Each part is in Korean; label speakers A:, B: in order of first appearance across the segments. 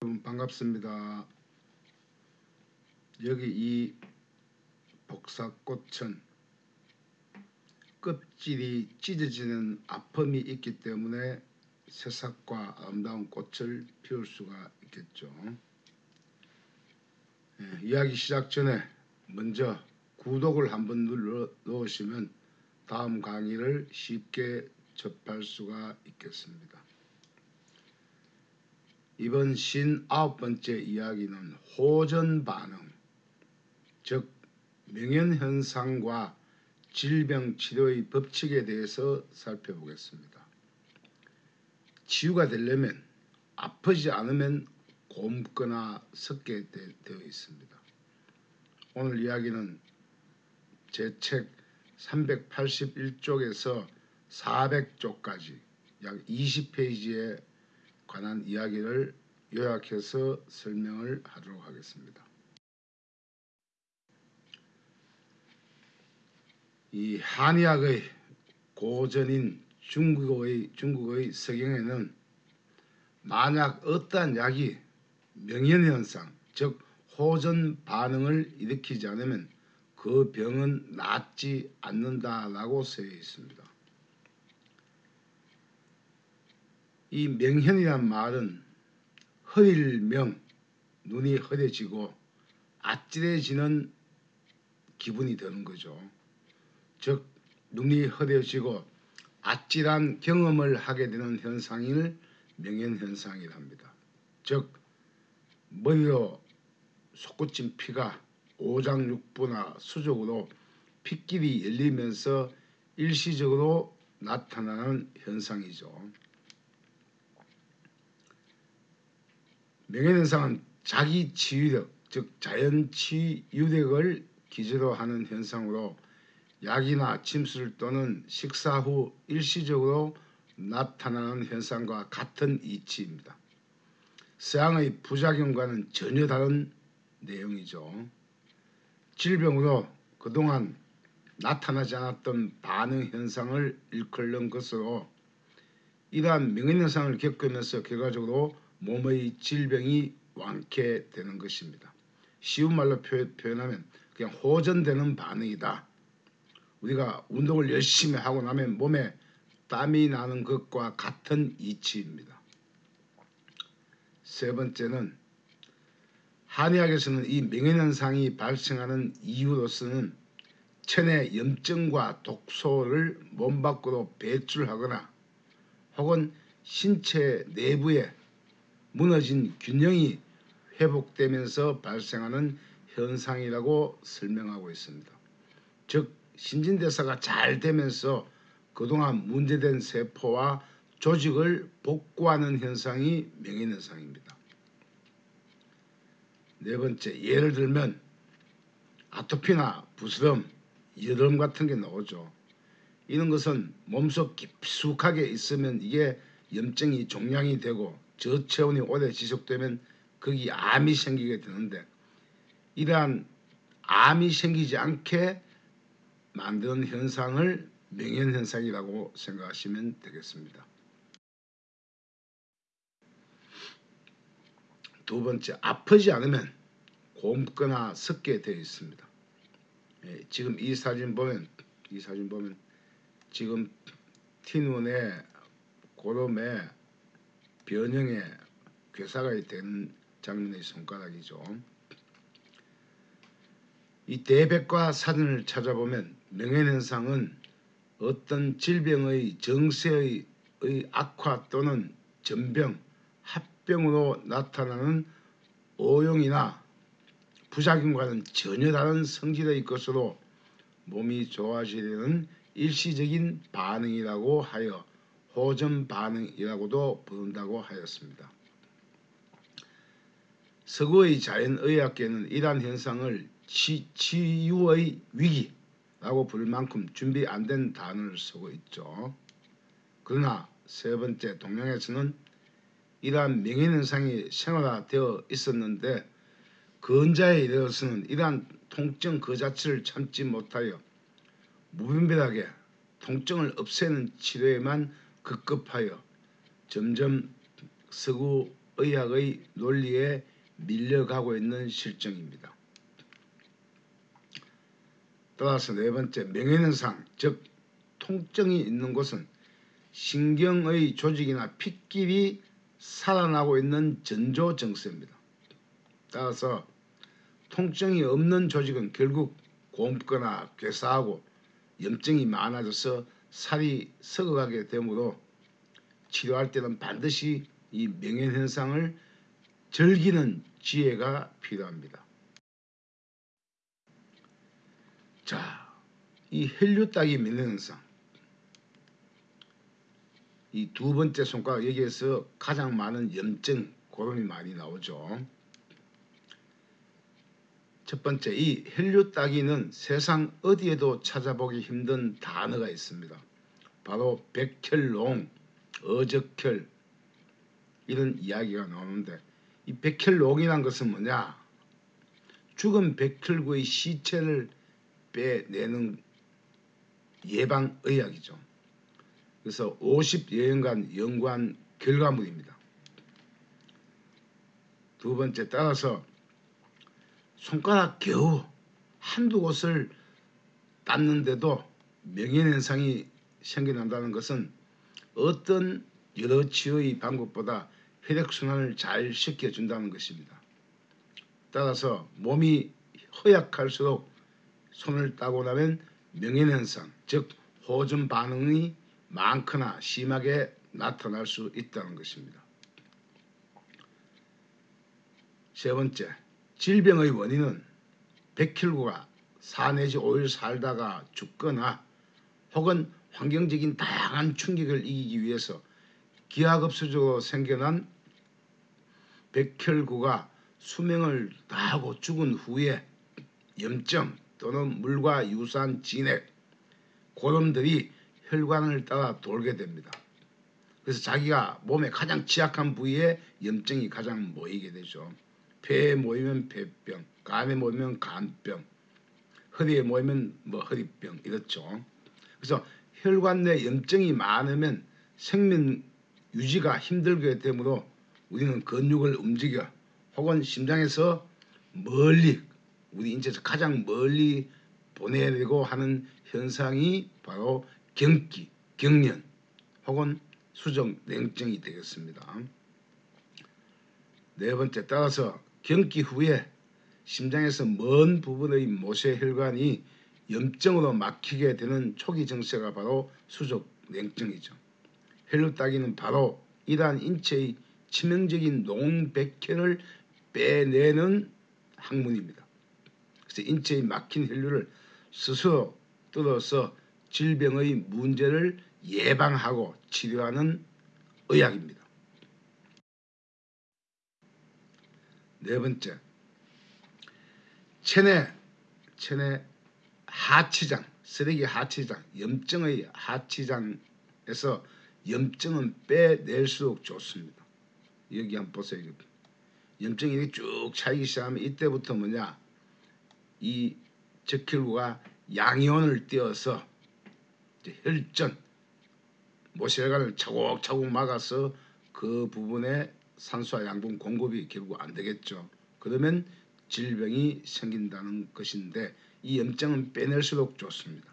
A: 반갑습니다. 여기 이 복사꽃은 껍질이 찢어지는 아픔이 있기 때문에 새싹과 아름다운 꽃을 피울 수가 있겠죠. 예, 이야기 시작 전에 먼저 구독을 한번 눌러 놓으시면 다음 강의를 쉽게 접할 수가 있겠습니다. 이번 신 아홉 번째 이야기는 호전 반응, 즉 명현 현상과 질병 치료의 법칙에 대해서 살펴보겠습니다. 치유가 되려면 아프지 않으면 곰거나 섞게 되어 있습니다. 오늘 이야기는 제 책 381쪽에서 400쪽까지 약 20페이지에 관한 이야기를 요약해서 설명을 하도록 하겠습니다. 이 한의학의 고전인 중국의 중국의 서경에는 만약 어떠한 약이 명현현상 즉 호전 반응을 일으키지 않으면 그 병은 낫지 않는다라고 쓰여 있습니다. 이 명현이란 말은 허일명 눈이 허해지고 아찔해지는 기분이 드는 거죠. 즉 눈이 흐려지고 아찔한 경험을 하게 되는 현상을 명현현상이랍니다. 즉 머리로 솟구친 피가 오장육부나 수족으로 핏길이 열리면서 일시적으로 나타나는 현상이죠. 명예현상은 자기 치유력, 즉 자연 치유력을 기저로 하는 현상으로 약이나 침술 또는 식사 후 일시적으로 나타나는 현상과 같은 이치입니다. 서양의 부작용과는 전혀 다른 내용이죠. 질병으로 그동안 나타나지 않았던 반응 현상을 일컬는 것으로 이러한 명현현상을 겪으면서 결과적으로 몸의 질병이 완쾌되는 것입니다. 쉬운 말로 표현하면 그냥 호전되는 반응이다. 우리가 운동을 열심히 하고 나면 몸에 땀이 나는 것과 같은 이치입니다. 세 번째는 한의학에서는 이 명현현상이 발생하는 이유로서는 천의 염증과 독소를 몸 밖으로 배출하거나 혹은 신체 내부에 무너진 균형이 회복되면서 발생하는 현상이라고 설명하고 있습니다. 즉 신진대사가 잘 되면서 그동안 문제된 세포와 조직을 복구하는 현상이 명현현상입니다. 네 번째 예를 들면 아토피나 부스럼, 여드름 같은 게 나오죠. 이런 것은 몸속 깊숙하게 있으면 이게 염증이 종양이 되고 저체온이 오래 지속되면 거기 암이 생기게 되는데 이러한 암이 생기지 않게 만드는 현상을 명현현상이라고 생각하시면 되겠습니다. 두 번째, 아프지 않으면 곰거나 섞게 되어 있습니다. 예, 지금 이 사진 보면 이 사진 보면 지금 티눈에 고름에 변형에 괴사가 된 장면의 손가락이죠. 이 대백과 사진을 찾아보면 명예현상은 어떤 질병의 정세의 악화 또는 전병, 합병으로 나타나는 오용이나 부작용과는 전혀 다른 성질의 것으로 몸이 좋아지려는 일시적인 반응이라고 하여 호전 반응이라고도 부른다고 하였습니다. 서구의 자연의학계는 이러한 현상을 치, 치유의 위기라고 부를 만큼 준비 안 된 단어를 쓰고 있죠. 그러나 세 번째 동양에서는 이러한 명예현상이 생활화되어 있었는데 근자에 이르러서는 이러한 통증 그 자체를 참지 못하여 무분별하게 통증을 없애는 치료에만 급급하여 점점 서구 의학의 논리에 밀려가고 있는 실정입니다. 따라서 네 번째 명예현상 즉 통증이 있는 곳은 신경의 조직이나 핏길이 살아나고 있는 전조 증세입니다. 따라서 통증이 없는 조직은 결국 곰거나 괴사하고 염증이 많아져서 살이 썩어가게 되므로 치료할 때는 반드시 이 명예현상을 즐기는 지혜가 필요합니다. 자, 이 혈류 따기 명예현상 이 두 번째 손가락 여기에서 가장 많은 염증 고름이 많이 나오죠. 첫 번째 이 혈류 따기는 세상 어디에도 찾아보기 힘든 단어가 있습니다. 바로 백혈롱, 어적혈 이런 이야기가 나오는데 이 백혈롱이란 것은 뭐냐? 죽은 백혈구의 시체를 빼내는 예방의학이죠. 그래서 50여년간 연구한 결과물입니다. 두 번째 따라서 손가락 겨우 한두 곳을 땄는데도 명예현상이 생겨난다는 것은 어떤 여러 치료의 방법보다 혈액순환을 잘 시켜준다는 것입니다. 따라서 몸이 허약할수록 손을 따고 나면 명예현상 즉 호전 반응이 많거나 심하게 나타날 수 있다는 것입니다. 세 번째, 질병의 원인은 백혈구가 4 내지 5일 살다가 죽거나 혹은 환경적인 다양한 충격을 이기기 위해서 기하급수적으로 생겨난 백혈구가 수명을 다하고 죽은 후에 염증 또는 물과 유사한 진액, 고름들이 혈관을 따라 돌게 됩니다. 그래서 자기가 몸의 가장 취약한 부위에 염증이 가장 모이게 되죠. 폐에 모이면 폐병, 간에 모이면 간병, 허리에 모이면 뭐 허리병 이렇죠. 그래서 혈관 내 염증이 많으면 생명 유지가 힘들게 되므로 우리는 근육을 움직여 혹은 심장에서 멀리 우리 인체에서 가장 멀리 보내려고 하는 현상이 바로 경기, 경련 혹은 수정 냉증이 되겠습니다. 네 번째 따라서 경기 후에 심장에서 먼 부분의 모세 혈관이 염증으로 막히게 되는 초기 증세가 바로 수족 냉증이죠. 혈류 따기는 바로 이러한 인체의 치명적인 농백혈을 빼내는 학문입니다. 그래서 인체의 막힌 혈류를 스스로 뚫어서 질병의 문제를 예방하고 치료하는 의학입니다. 네 번째, 체내, 체내 하치장, 쓰레기 하치장, 염증의 하치장에서 염증은 빼낼수록 좋습니다. 여기 한번 보세요. 염증이 쭉 차이기 시작하면 이때부터 뭐냐 이 적혈구가 양이온을 띄어서 혈전 모세혈관을 차곡차곡 막아서 그 부분에 산소와 양분 공급이 결국 안 되겠죠. 그러면 질병이 생긴다는 것인데 이 염증은 빼낼수록 좋습니다.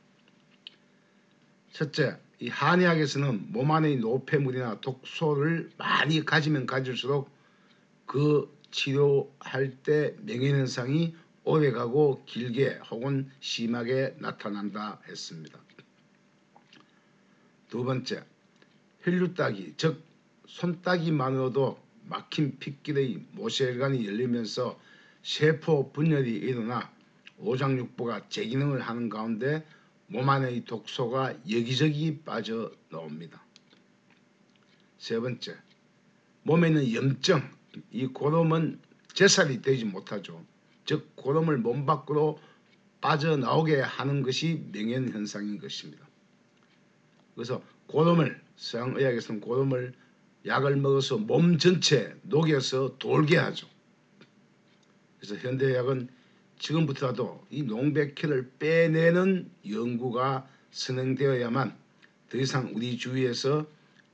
A: 첫째, 이 한의학에서는 몸 안의 노폐물이나 독소를 많이 가지면 가질수록 그 치료할 때 명예현상이 오래가고 길게 혹은 심하게 나타난다 했습니다. 두 번째, 혈류 따기 즉 손따기만으로도 막힌 핏길의 모세혈관이 열리면서 세포 분열이 일어나 오장육부가 재기능을 하는 가운데 몸 안의 독소가 여기저기 빠져 나옵니다. 세 번째, 몸에 있는 염증, 이 고름은 제살이 되지 못하죠. 즉 고름을 몸 밖으로 빠져나오게 하는 것이 명현현상인 것입니다. 그래서 고름을 서양의학에서는 고름을 약을 먹어서 몸 전체 녹여서 돌게 하죠. 그래서 현대의학은 지금부터라도 이 농백혈을 빼내는 연구가 진행되어야만 더 이상 우리 주위에서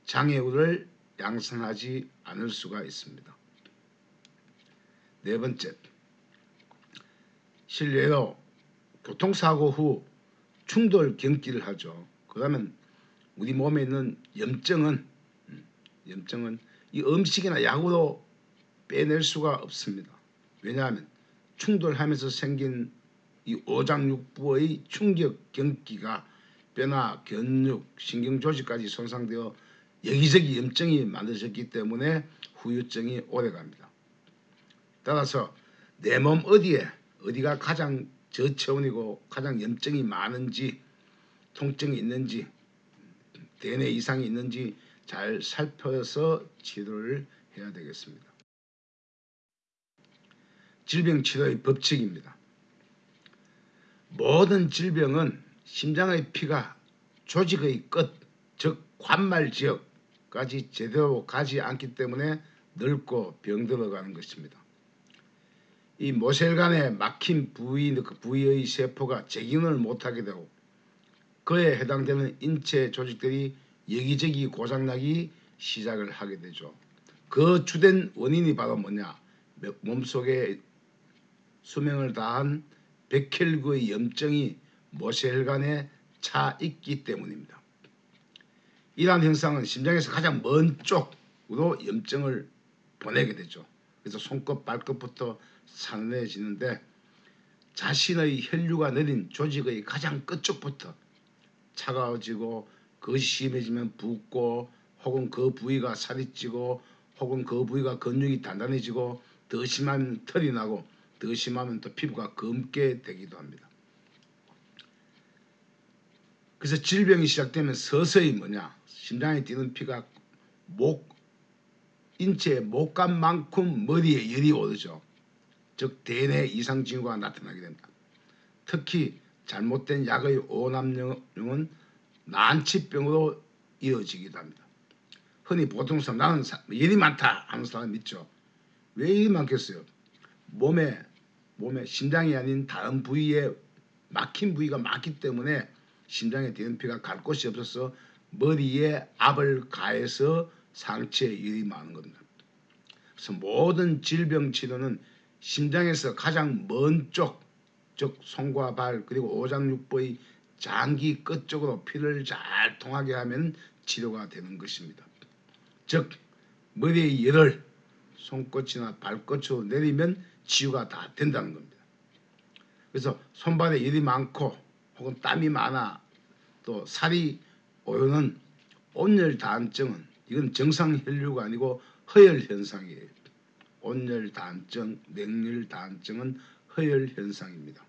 A: 장애우를 양산하지 않을 수가 있습니다. 네 번째, 실례로 교통사고 후 충돌 경기를 하죠. 그러면 우리 몸에 있는 염증은 음, 염증은 이 음식이나 약으로 빼낼 수가 없습니다. 왜냐하면 충돌하면서 생긴 이 오장육부의 충격 경기가 뼈나 견육, 신경조직까지 손상되어 여기저기 염증이 만들어졌기 때문에 후유증이 오래갑니다. 따라서 내 몸 어디에 어디가 가장 저체온이고 가장 염증이 많은지 통증이 있는지 대뇌 이상이 있는지 잘 살펴서 치료를 해야 되겠습니다. 질병 치료의 법칙입니다. 모든 질병은 심장의 피가 조직의 끝, 즉 관말 지역까지 제대로 가지 않기 때문에 늙고 병들어가는 것입니다. 이 모세혈관에 막힌 부위, 그 부위의 세포가 재기능을 못하게 되고 그에 해당되는 인체 조직들이 여기저기 고장나기 시작을 하게 되죠. 그 주된 원인이 바로 뭐냐? 몸속에 수명을 다한 백혈구의 염증이 모세혈관에 차 있기 때문입니다. 이러한 현상은 심장에서 가장 먼 쪽으로 염증을 보내게 되죠. 그래서 손끝 발끝부터 산해지는데 자신의 혈류가 내린 조직의 가장 끝쪽부터 차가워지고 그것이 심해지면 붓고 혹은 그 부위가 살이 찌고 혹은 그 부위가 근육이 단단해지고 더 심하면 털이 나고 더 심하면 또 피부가 검게 되기도 합니다. 그래서 질병이 시작되면 서서히 뭐냐 심장에 뛰는 피가 목 인체 목감만큼 머리에 열이 오르죠. 즉 대뇌 이상 징후가 나타나게 된다. 특히 잘못된 약의 오남용은 난치병으로 이어지기도 합니다. 흔히 보통 사람 나는 열이 많다 하는 사람 있죠. 왜 열이 많겠어요? 몸에 몸에 심장이 아닌 다른 부위에 막힌 부위가 많기 때문에 심장에 피가 갈 곳이 없어서 머리에 압을 가해서 상체에 열이 많은 겁니다. 그래서 모든 질병 치료는 심장에서 가장 먼 쪽, 즉 손과 발 그리고 오장육부의 장기 끝 쪽으로 피를 잘 통하게 하면 치료가 되는 것입니다. 즉 머리의 열을 손끝이나 발끝으로 내리면 치유가 다 된다는 겁니다. 그래서 손발에 열이 많고 혹은 땀이 많아 또 살이 오르는 온열 다한증은 이건 정상 혈류가 아니고 허열 현상이에요. 온열 다한증, 냉열 다한증은 허열 현상입니다.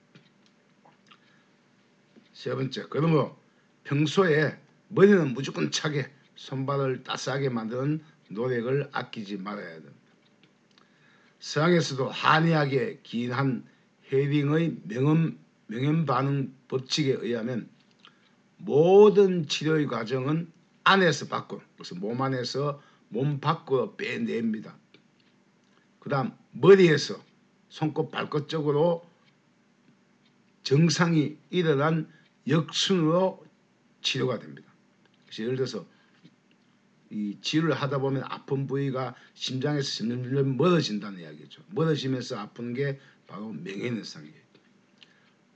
A: 세 번째, 그러므로 평소에 머리는 무조건 차게 손발을 따스하게 만드는 노력을 아끼지 말아야 됩니다. 서양에서도 한의학의 긴한 헤딩의 명음, 명현 반응 법칙에 의하면 모든 치료의 과정은 안에서 밖으로, 그래서 몸 안에서 몸 밖으로 빼냅니다. 그 다음 머리에서 손끝 발끝 쪽으로 정상이 일어난 역순으로 치료가 됩니다. 예를 들어서 이 치료를 하다 보면 아픈 부위가 심장에서 점점 멀어진다는 이야기죠. 멀어지면서 아픈 게 바로 명예현상이에요.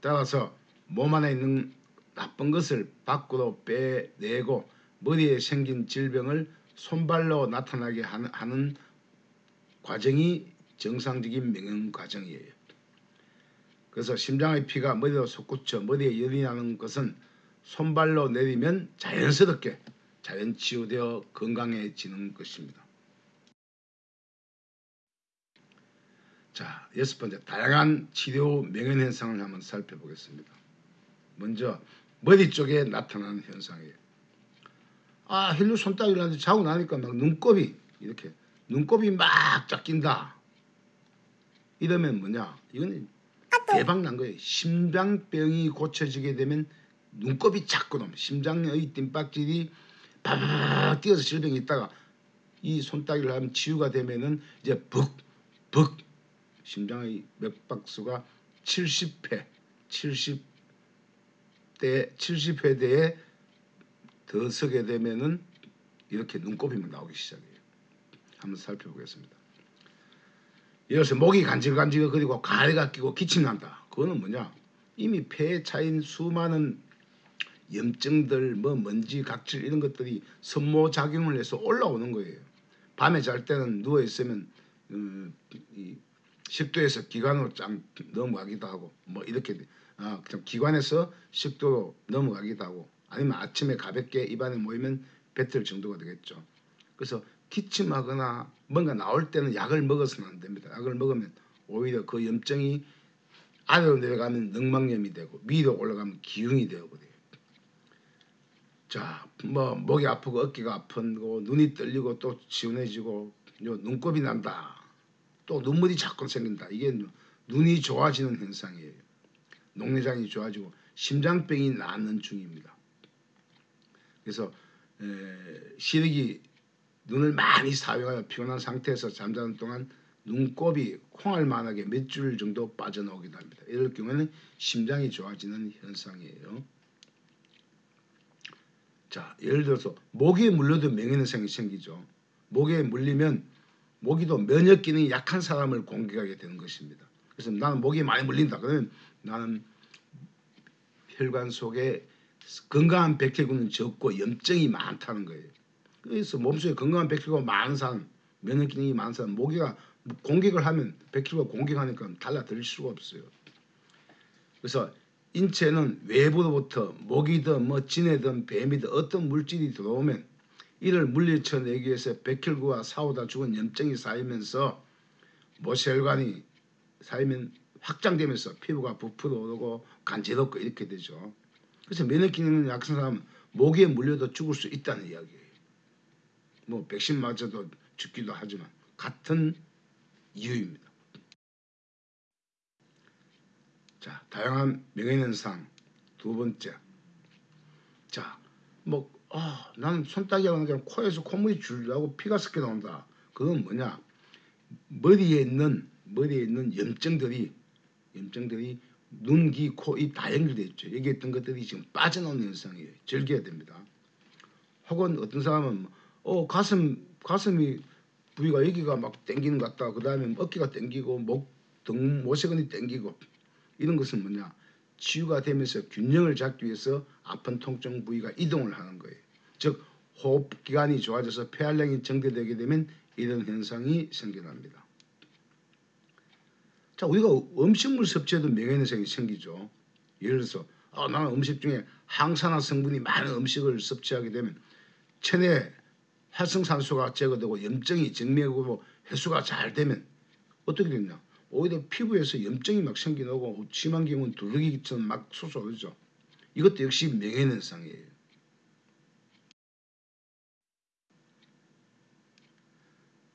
A: 따라서 몸 안에 있는 나쁜 것을 밖으로 빼내고 머리에 생긴 질병을 손발로 나타나게 하는 과정이 정상적인 명령 과정이에요. 그래서 심장의 피가 머리로 솟구쳐 머리에 열이 나는 것은 손발로 내리면 자연스럽게 자연 치유되어 건강해지는 것입니다. 자, 여섯 번째 다양한 치료 명현 현상을 한번 살펴보겠습니다. 먼저 머리 쪽에 나타나는 현상이에요. 아, 헬류 손따기를 하는데 자고 나니까 막 눈곱이 이렇게 눈곱이 막 짝낀다. 이러면 뭐냐? 이건 대박 난 거예요. 심장병이 고쳐지게 되면 눈곱이 나면 심장의 띵박질이 바바바 뛰어서 질병이 있다가 이 손따기를 하면 치유가 되면은 이제 벅벅 심장의 맥박수가 70회 70대 70회대에 더 서게 되면은 이렇게 눈곱이 나오기 시작해요. 한번 살펴보겠습니다. 예를 들어서 목이 간질간질 그리고 가래가 끼고 기침 난다. 그거는 뭐냐? 이미 폐에 차인 수많은 염증들, 뭐 먼지, 각질 이런 것들이 선모 작용을 해서 올라오는 거예요. 밤에 잘 때는 누워 있으면 음, 이 식도에서 기관으로 쫙 넘어가기도 하고 뭐 이렇게 아, 그냥 기관에서 식도로 넘어가기도 하고 아니면 아침에 가볍게 입안에 모이면 뱉을 정도가 되겠죠. 그래서 기침하거나 뭔가 나올 때는 약을 먹어서는 안 됩니다. 약을 먹으면 오히려 그 염증이 아래로 내려가면 늑막염이 되고 위로 올라가면 기흉이 되어버려요. 자, 뭐 목이 아프고 어깨가 아픈고 눈이 떨리고 또 지운해지고 눈곱이 난다. 또 눈물이 자꾸 생긴다. 이게 눈이 좋아지는 현상이에요. 녹내장이 좋아지고 심장병이 낫는 중입니다. 그래서 에, 시력이 눈을 많이 사용하여 피곤한 상태에서 잠자는 동안 눈곱이 콩알만하게 몇 줄 정도 빠져나오기도 합니다. 이럴 경우에는 심장이 좋아지는 현상이에요. 자, 예를 들어서 목에 물려도 명예현상이 생기죠. 목에 물리면 모기도 면역 기능이 약한 사람을 공격하게 되는 것입니다. 그래서 나는 목이 많이 물린다. 그러면 나는 혈관 속에 건강한 백혈구는 적고 염증이 많다는 거예요. 그래서 몸속에 건강한 백혈구가 많은 사람, 면역 기능이 사람, 모기가 공격을 하면 백혈구가 공격하니까 달라들 수가 없어요. 그래서 인체는 외부로부터 모기든 뭐 진해든 뱀이든 어떤 물질이 들어오면 이를 물리쳐내기 위해서 백혈구와 싸우다 죽은 염증이 쌓이면서 모세혈관이 쌓이면 확장되면서 피부가 부풀어 오르고 간지럽고 이렇게 되죠. 그래서 면역 기능이 약한 사람은 모기에 물려도 죽을 수 있다는 이야기예요. 뭐 백신 맞아도 죽기도 하지만 같은 이유입니다. 자, 다양한 명예현상 두 번째. 자, 뭐 아, 나는 손따기가 그냥 코에서 콧물이 줄라고 피가 섞여 나온다. 그건 뭐냐? 머리에 있는 머리에 있는 염증들이 염증들이 눈, 귀, 코, 입 다 연결돼 있죠. 여기 있던 것들이 지금 빠져나오는 현상이에요. 즐겨야 됩니다. 혹은 어떤 사람은 어 가슴 가슴이 부위가 여기가 막 땡기는 것 같다. 그 다음에 어깨가 땡기고 목, 등, 모세근이 땡기고 이런 것은 뭐냐? 치유가 되면서 균형을 잡기 위해서 아픈 통증 부위가 이동을 하는 거예요. 즉 호흡기관이 좋아져서 폐활량이 정대되게 되면 이런 현상이 생겨납니다. 자 우리가 음식물 섭취에도 명예현상이 생기죠. 예를 들어서 아, 나는 음식 중에 항산화 성분이 많은 음식을 섭취하게 되면 체내 활성산소가 제거되고 염증이 정맥으로 해소가 잘 되면 어떻게 되냐 오히려 피부에서 염증이 막 생겨나고 심한 경우는 두르기처럼 막 솟아오르죠. 이것도 역시 명예현상이에요.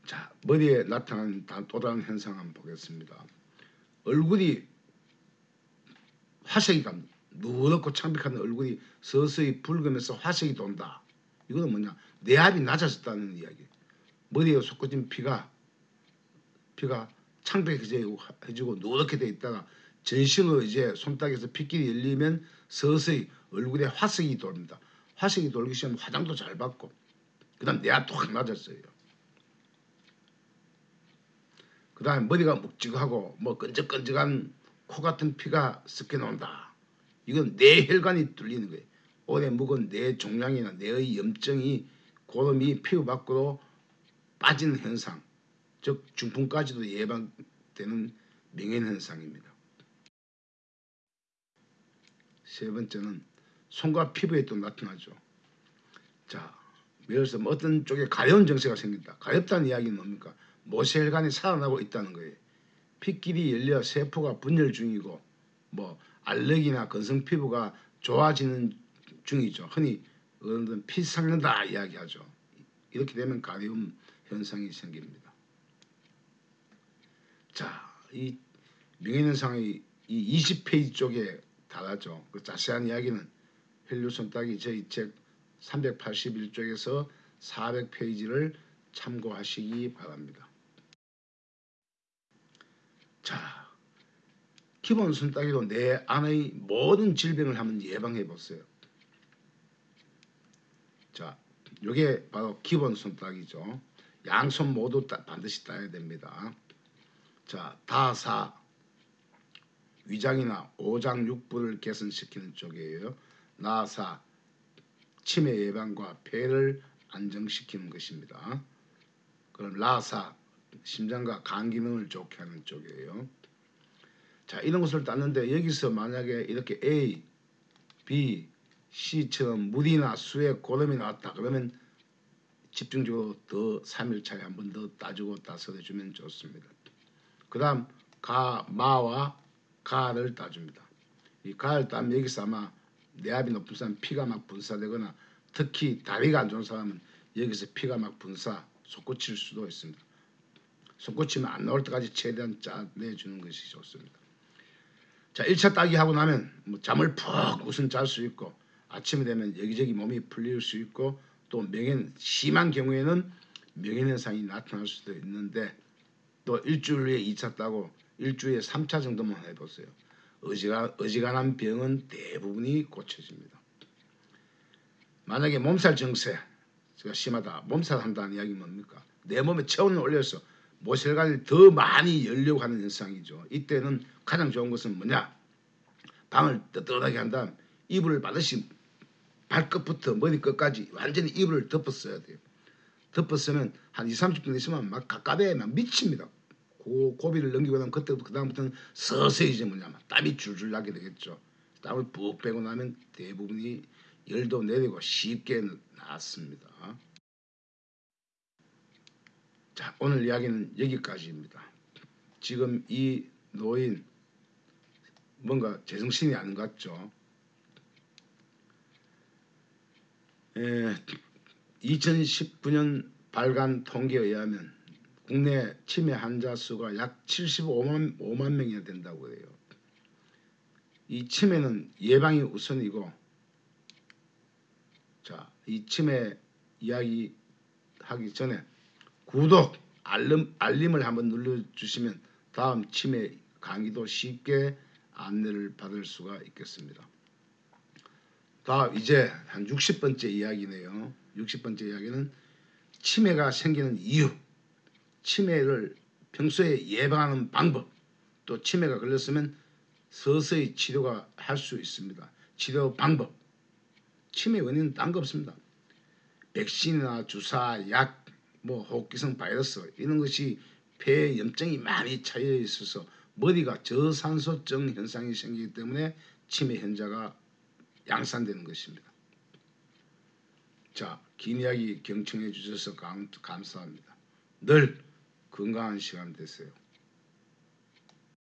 A: 자 머리에 나타나는 또 다른 현상 한번 보겠습니다. 얼굴이 화색이 갑니다. 누렇고 창백한 얼굴이 서서히 붉으면서 화색이 돈다. 이거는 뭐냐? 내압이 낮아졌다는 이야기. 머리에 솟구진 피가 피가 창백해지고 누렇게 돼 있다가 전신으로 이제 손닥에서 핏길이 열리면 서서히 얼굴에 화색이 돕니다. 화색이 돌기 시작하면 화장도 잘 받고 그 다음 내압도 확 낮았어요. 그 다음에 머리가 묵직하고 뭐 끈적끈적한 코 같은 피가 섞여 나온다. 이건 뇌혈관이 뚫리는 거예요. 오래 묵은 뇌 종양이나 뇌의 염증이 고름이 피부 밖으로 빠지는 현상. 즉 중풍까지도 예방되는 명현 현상입니다. 세 번째는 손과 피부에 또 나타나죠. 자, 예를 들어서 뭐 어떤 쪽에 가려운 증세가 생긴다. 가렵다는 이야기는 뭡니까? 모세혈관이 살아나고 있다는 거예요. 핏길이 열려 세포가 분열 중이고 뭐 알레르기나 건성 피부가 좋아지는 중이죠. 흔히 어른들은 피 삭는다 이야기하죠. 이렇게 되면 가려움 현상이 생깁니다. 자, 이 명예현상의 이 20페이지 쪽에 달하죠. 그 자세한 이야기는 헬류손 따기 저희 책 381쪽에서 400페이지를 참고하시기 바랍니다. 자, 기본 손따기로 내 안의 모든 질병을 한번 예방해 보세요. 자, 이게 바로 기본 손따기죠. 양손 모두 따, 반드시 따야 됩니다. 자 다사 위장이나 오장 육부를 개선시키는 쪽이에요. 나사 치매 예방과 폐를 안정시키는 것입니다. 그럼 라사 심장과 간 기능을 좋게 하는 쪽이에요. 자 이런 것을 땄는데 여기서 만약에 이렇게 A, B, C처럼 물이나 수에 고름이 나왔다 그러면 집중적으로 더 3일차에 한 번 더 따주고 따서해주면 좋습니다. 그 다음 가, 마와 가를 따줍니다. 이 가를 따면 여기서 아마 내압이 높은 사람 피가 막 분사되거나 특히 다리가 안 좋은 사람은 여기서 피가 막 분사, 솟구칠 수도 있습니다. 솟구치면 안 나올 때까지 최대한 짜내주는 것이 좋습니다. 자, 1차 따기 하고 나면 뭐 잠을 푹 우선 잘 수 있고 아침이 되면 여기저기 몸이 풀릴 수 있고 또 명현 심한 경우에는 명현 현상이 나타날 수도 있는데 또 일주일 후에 2차 따고 일주일에 3차 정도만 해보세요. 어지간, 어지간한 병은 대부분이 고쳐집니다. 만약에 몸살 증세 제가 심하다 몸살 한다는 이야기 뭡니까? 내 몸에 체온을 올려서 모세혈관이 더 많이 열려고 하는 현상이죠. 이때는 가장 좋은 것은 뭐냐? 방을 뜨뜻하게 한 다음 이불을 받으시 발끝부터 머리 끝까지 완전히 이불을 덮었어야 돼요. 덮었으면 한 2, 30분 있으면 막 가까베에 막 미칩니다. 고, 고비를 넘기고 나면 그때부터 그 다음부터는 서서히 이제 뭐냐면 땀이 줄줄 나게 되겠죠. 땀을 푹 빼고 나면 대부분이 열도 내리고 쉽게 낫습니다. 자 오늘 이야기는 여기까지입니다. 지금 이 노인 뭔가 제정신이 아닌 것 같죠. 에, 2019년 발간 통계에 의하면 국내 치매 환자 수가 약 75만 5만 명이나 된다고 해요. 이 치매는 예방이 우선이고 자, 이 치매 이야기 하기 전에 구독, 알림, 알림을 한번 눌러주시면 다음 치매 강의도 쉽게 안내를 받을 수가 있겠습니다. 다음 이제 한 60번째 이야기네요. 60번째 이야기는 치매가 생기는 이유, 치매를 평소에 예방하는 방법, 또 치매가 걸렸으면 서서히 치료가 할 수 있습니다. 치료 방법, 치매 원인은 딴 거 없습니다. 백신이나 주사, 약, 뭐 호흡기성 바이러스 이런 것이 폐에 염증이 많이 차여 있어서 머리가 저산소증 현상이 생기기 때문에 치매 현자가 양산되는 것입니다. 자, 긴 이야기 경청해 주셔서 감, 감사합니다. 늘 건강한 시간 되세요.